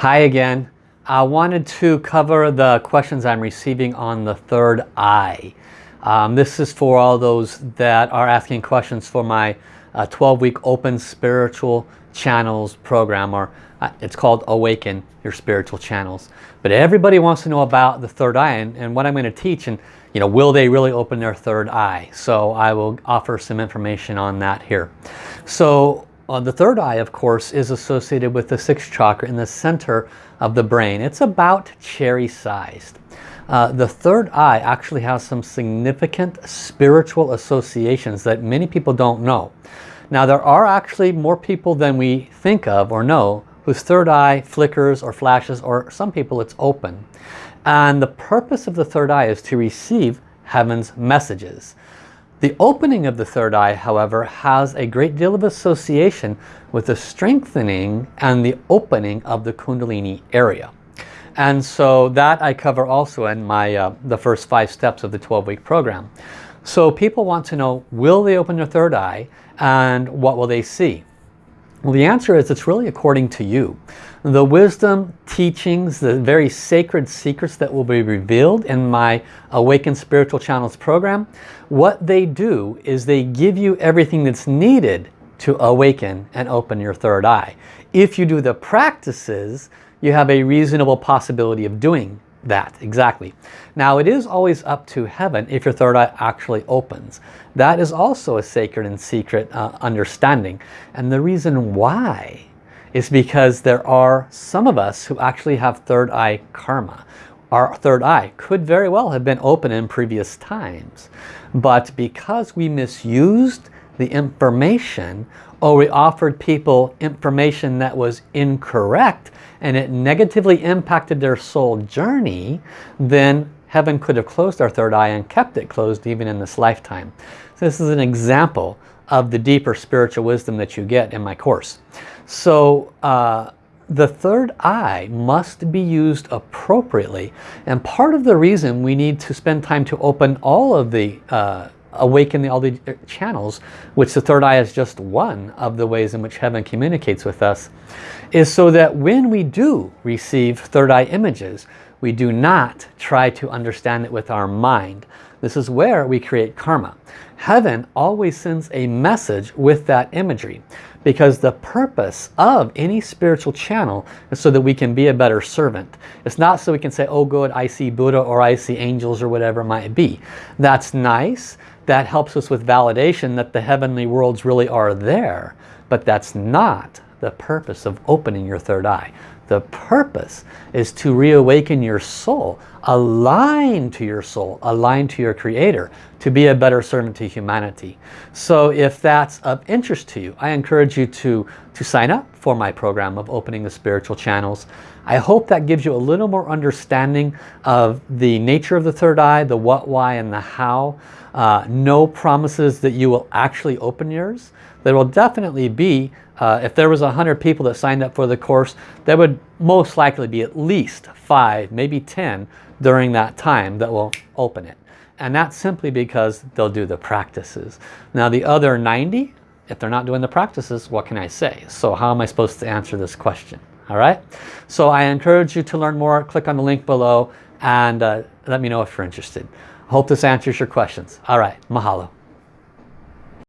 Hi again. I wanted to cover the questions I'm receiving on the third eye. Um, this is for all those that are asking questions for my 12-week uh, open spiritual channels program or uh, it's called awaken your spiritual channels but everybody wants to know about the third eye and, and what I'm going to teach and you know will they really open their third eye so I will offer some information on that here so uh, the third eye of course is associated with the sixth chakra in the center of the brain it's about cherry sized uh, the third eye actually has some significant spiritual associations that many people don't know now there are actually more people than we think of or know whose third eye flickers or flashes or some people it's open. And the purpose of the third eye is to receive heaven's messages. The opening of the third eye, however, has a great deal of association with the strengthening and the opening of the Kundalini area. And so that I cover also in my uh, the first five steps of the 12-week program. So people want to know, will they open their third eye and what will they see? Well, the answer is it's really according to you. The wisdom, teachings, the very sacred secrets that will be revealed in my Awakened Spiritual Channels program, what they do is they give you everything that's needed to awaken and open your third eye. If you do the practices, you have a reasonable possibility of doing that exactly. Now it is always up to heaven if your third eye actually opens. That is also a sacred and secret uh, understanding. And the reason why is because there are some of us who actually have third eye karma. Our third eye could very well have been open in previous times. But because we misused the information or we offered people information that was incorrect and it negatively impacted their soul journey, then heaven could have closed our third eye and kept it closed even in this lifetime. So this is an example of the deeper spiritual wisdom that you get in my course. So uh, the third eye must be used appropriately and part of the reason we need to spend time to open all of the uh, awaken the, all the uh, channels, which the third eye is just one of the ways in which heaven communicates with us, is so that when we do receive third eye images, we do not try to understand it with our mind. This is where we create karma. Heaven always sends a message with that imagery because the purpose of any spiritual channel is so that we can be a better servant. It's not so we can say, oh good, I see Buddha or I see angels or whatever it might be. That's nice that helps us with validation that the heavenly worlds really are there. But that's not the purpose of opening your third eye. The purpose is to reawaken your soul, align to your soul, align to your creator, to be a better servant to humanity. So if that's of interest to you, I encourage you to, to sign up for my program of opening the spiritual channels. I hope that gives you a little more understanding of the nature of the third eye, the what, why, and the how. Uh, no promises that you will actually open yours. There will definitely be, uh, if there was a hundred people that signed up for the course, there most likely be at least five, maybe 10 during that time that will open it. And that's simply because they'll do the practices. Now the other 90, if they're not doing the practices, what can I say? So how am I supposed to answer this question? All right. So I encourage you to learn more. Click on the link below and uh, let me know if you're interested. Hope this answers your questions. All right, mahalo.